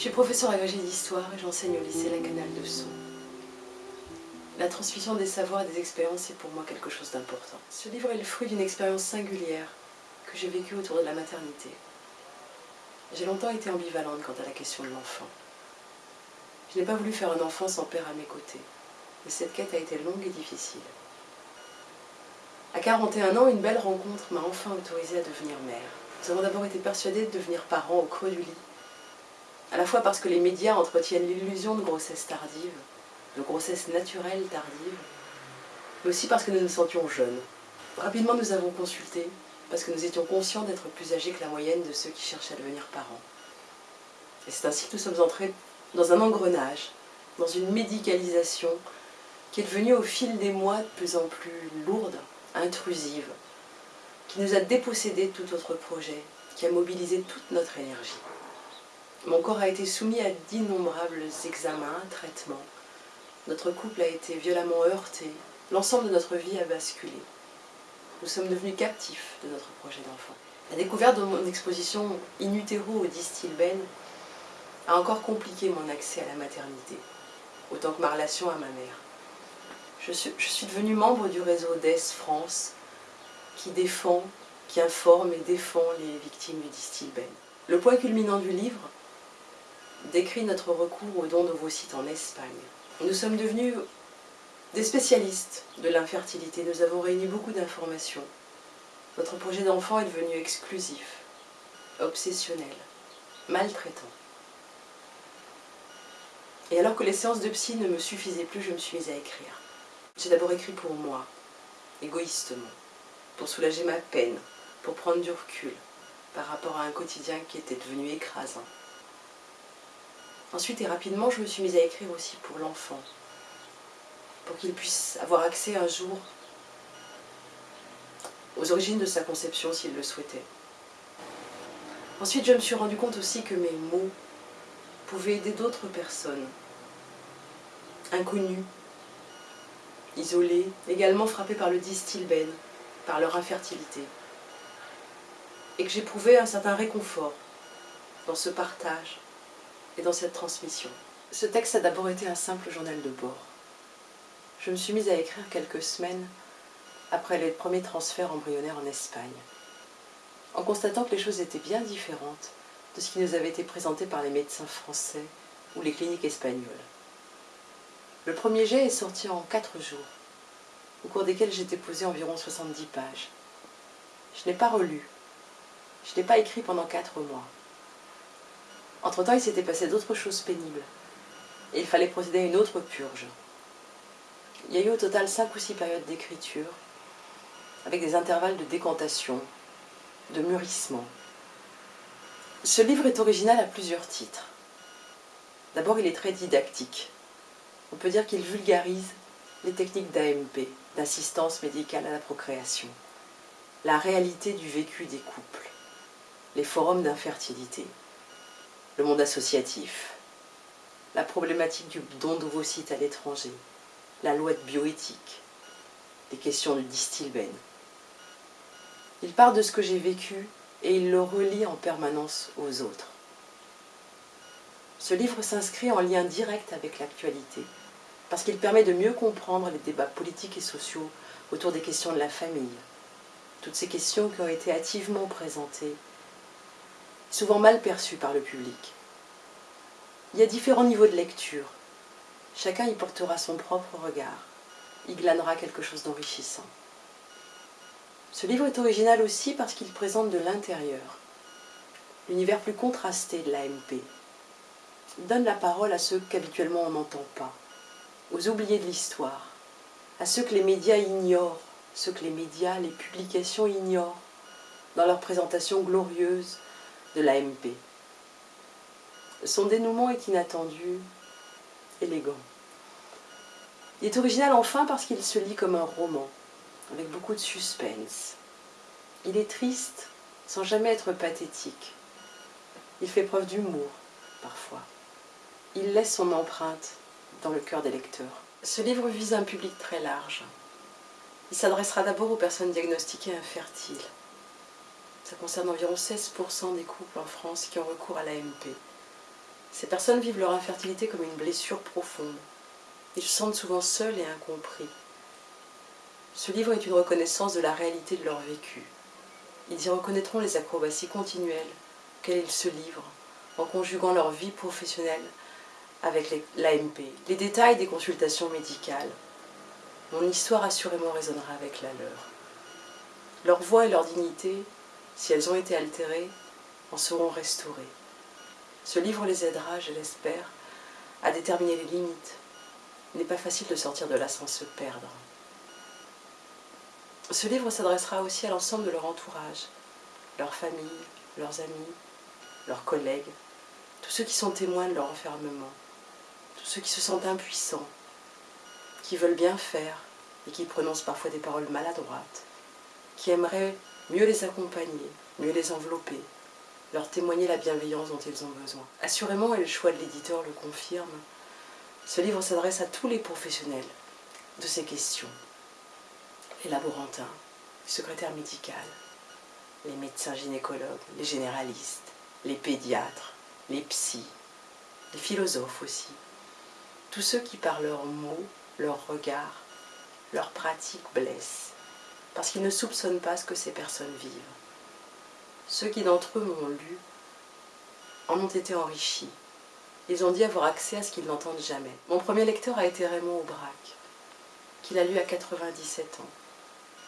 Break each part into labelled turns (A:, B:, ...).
A: Je suis professeur agrégé d'histoire et j'enseigne au lycée La Canal de Sceaux. La transmission des savoirs et des expériences est pour moi quelque chose d'important. Ce livre est le fruit d'une expérience singulière que j'ai vécue autour de la maternité. J'ai longtemps été ambivalente quant à la question de l'enfant. Je n'ai pas voulu faire un enfant sans père à mes côtés, et cette quête a été longue et difficile. À 41 ans, une belle rencontre m'a enfin autorisée à devenir mère. Nous avons d'abord été persuadés de devenir parents au creux du lit, à la fois parce que les médias entretiennent l'illusion de grossesse tardive, de grossesse naturelle tardive, mais aussi parce que nous nous sentions jeunes. Rapidement, nous avons consulté, parce que nous étions conscients d'être plus âgés que la moyenne de ceux qui cherchent à devenir parents. Et c'est ainsi que nous sommes entrés dans un engrenage, dans une médicalisation qui est devenue au fil des mois de plus en plus lourde, intrusive, qui nous a dépossédé de tout autre projet, qui a mobilisé toute notre énergie. Mon corps a été soumis à d'innombrables examens, traitements. Notre couple a été violemment heurté. L'ensemble de notre vie a basculé. Nous sommes devenus captifs de notre projet d'enfant. La découverte de mon exposition in utero au distilben a encore compliqué mon accès à la maternité, autant que ma relation à ma mère. Je suis, je devenue membre du réseau DES France qui défend, qui informe et défend les victimes du distilben. Le point culminant du livre décrit notre recours au don d'ovocytes en Espagne. Nous sommes devenus des spécialistes de l'infertilité. Nous avons réuni beaucoup d'informations. Notre projet d'enfant est devenu exclusif, obsessionnel, maltraitant. Et alors que les séances de psy ne me suffisaient plus, je me suis mise à écrire. J'ai d'abord écrit pour moi, égoïstement, pour soulager ma peine, pour prendre du recul par rapport à un quotidien qui était devenu écrasant. Ensuite et rapidement, je me suis mise à écrire aussi pour l'enfant, pour qu'il puisse avoir accès un jour aux origines de sa conception s'il le souhaitait. Ensuite, je me suis rendu compte aussi que mes mots pouvaient aider d'autres personnes, inconnues, isolées, également frappées par le distilben, par leur infertilité, et que j'éprouvais un certain réconfort dans ce partage et dans cette transmission. Ce texte a d'abord été un simple journal de bord. Je me suis mise à écrire quelques semaines après les premiers transferts embryonnaires en Espagne, en constatant que les choses étaient bien différentes de ce qui nous avait été présenté par les médecins français ou les cliniques espagnoles. Le premier jet est sorti en quatre jours, au cours desquels j'ai déposé environ 70 pages. Je n'ai pas relu, je n'ai pas écrit pendant quatre mois. Entre-temps, il s'était passé d'autres choses pénibles, et il fallait procéder à une autre purge. Il y a eu au total cinq ou six périodes d'écriture, avec des intervalles de décantation, de mûrissement. Ce livre est original à plusieurs titres. D'abord, il est très didactique. On peut dire qu'il vulgarise les techniques d'AMP, d'assistance médicale à la procréation, la réalité du vécu des couples, les forums d'infertilité, le monde associatif, la problématique du don d'ovocytes à l'étranger, la loi de bioéthique, les questions du distilben. Il part de ce que j'ai vécu et il le relie en permanence aux autres. Ce livre s'inscrit en lien direct avec l'actualité, parce qu'il permet de mieux comprendre les débats politiques et sociaux autour des questions de la famille, toutes ces questions qui ont été hâtivement présentées, souvent mal perçues par le public. Il y a différents niveaux de lecture. Chacun y portera son propre regard, y glanera quelque chose d'enrichissant. Ce livre est original aussi parce qu'il présente de l'intérieur, l'univers plus contrasté de l'AMP. Il donne la parole à ceux qu'habituellement on n'entend pas, aux oubliés de l'histoire, à ceux que les médias ignorent, ceux que les médias, les publications ignorent, dans leur présentation glorieuse de l'AMP. Son dénouement est inattendu, élégant. Il est original enfin parce qu'il se lit comme un roman, avec beaucoup de suspense. Il est triste sans jamais être pathétique. Il fait preuve d'humour, parfois. Il laisse son empreinte dans le cœur des lecteurs. Ce livre vise un public très large. Il s'adressera d'abord aux personnes diagnostiquées infertiles. Ça concerne environ 16% des couples en France qui ont recours à l'AMP. Ces personnes vivent leur infertilité comme une blessure profonde. Ils se sentent souvent seuls et incompris. Ce livre est une reconnaissance de la réalité de leur vécu. Ils y reconnaîtront les acrobaties continuelles auxquelles ils se livrent en conjuguant leur vie professionnelle avec l'AMP, les détails des consultations médicales. Mon histoire assurément résonnera avec la leur. Leur voix et leur dignité, si elles ont été altérées, en seront restaurées. Ce livre les aidera, je l'espère, à déterminer les limites. Il n'est pas facile de sortir de là sans se perdre. Ce livre s'adressera aussi à l'ensemble de leur entourage, leurs familles, leurs amis, leurs collègues, tous ceux qui sont témoins de leur enfermement, tous ceux qui se sentent impuissants, qui veulent bien faire et qui prononcent parfois des paroles maladroites, qui aimeraient mieux les accompagner, mieux les envelopper, leur témoigner la bienveillance dont ils ont besoin. Assurément, et le choix de l'éditeur le confirme, ce livre s'adresse à tous les professionnels de ces questions. Les laborantins, les secrétaires médicales, les médecins gynécologues, les généralistes, les pédiatres, les psys, les philosophes aussi. Tous ceux qui par leurs mots, leurs regards, leurs pratiques blessent, parce qu'ils ne soupçonnent pas ce que ces personnes vivent. Ceux qui d'entre eux m'ont lu en ont été enrichis. Ils ont dit avoir accès à ce qu'ils n'entendent jamais. Mon premier lecteur a été Raymond Aubrac, qu'il a lu à 97 ans,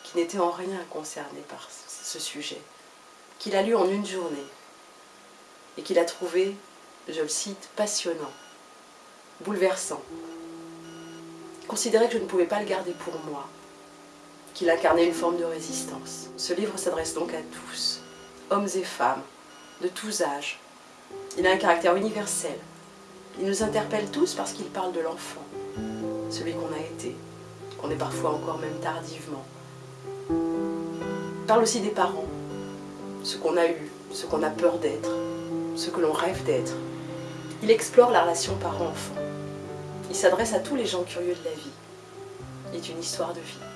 A: qui n'était en rien concerné par ce sujet, qu'il a lu en une journée, et qu'il a trouvé, je le cite, passionnant, bouleversant. Considérait que je ne pouvais pas le garder pour moi, qu'il incarnait une forme de résistance. Ce livre s'adresse donc à tous, hommes et femmes, de tous âges. Il a un caractère universel. Il nous interpelle tous parce qu'il parle de l'enfant, celui qu'on a été, qu'on est parfois encore même tardivement. Il parle aussi des parents, ce qu'on a eu, ce qu'on a peur d'être, ce que l'on rêve d'être. Il explore la relation parent-enfant. Il s'adresse à tous les gens curieux de la vie. Il est une histoire de vie.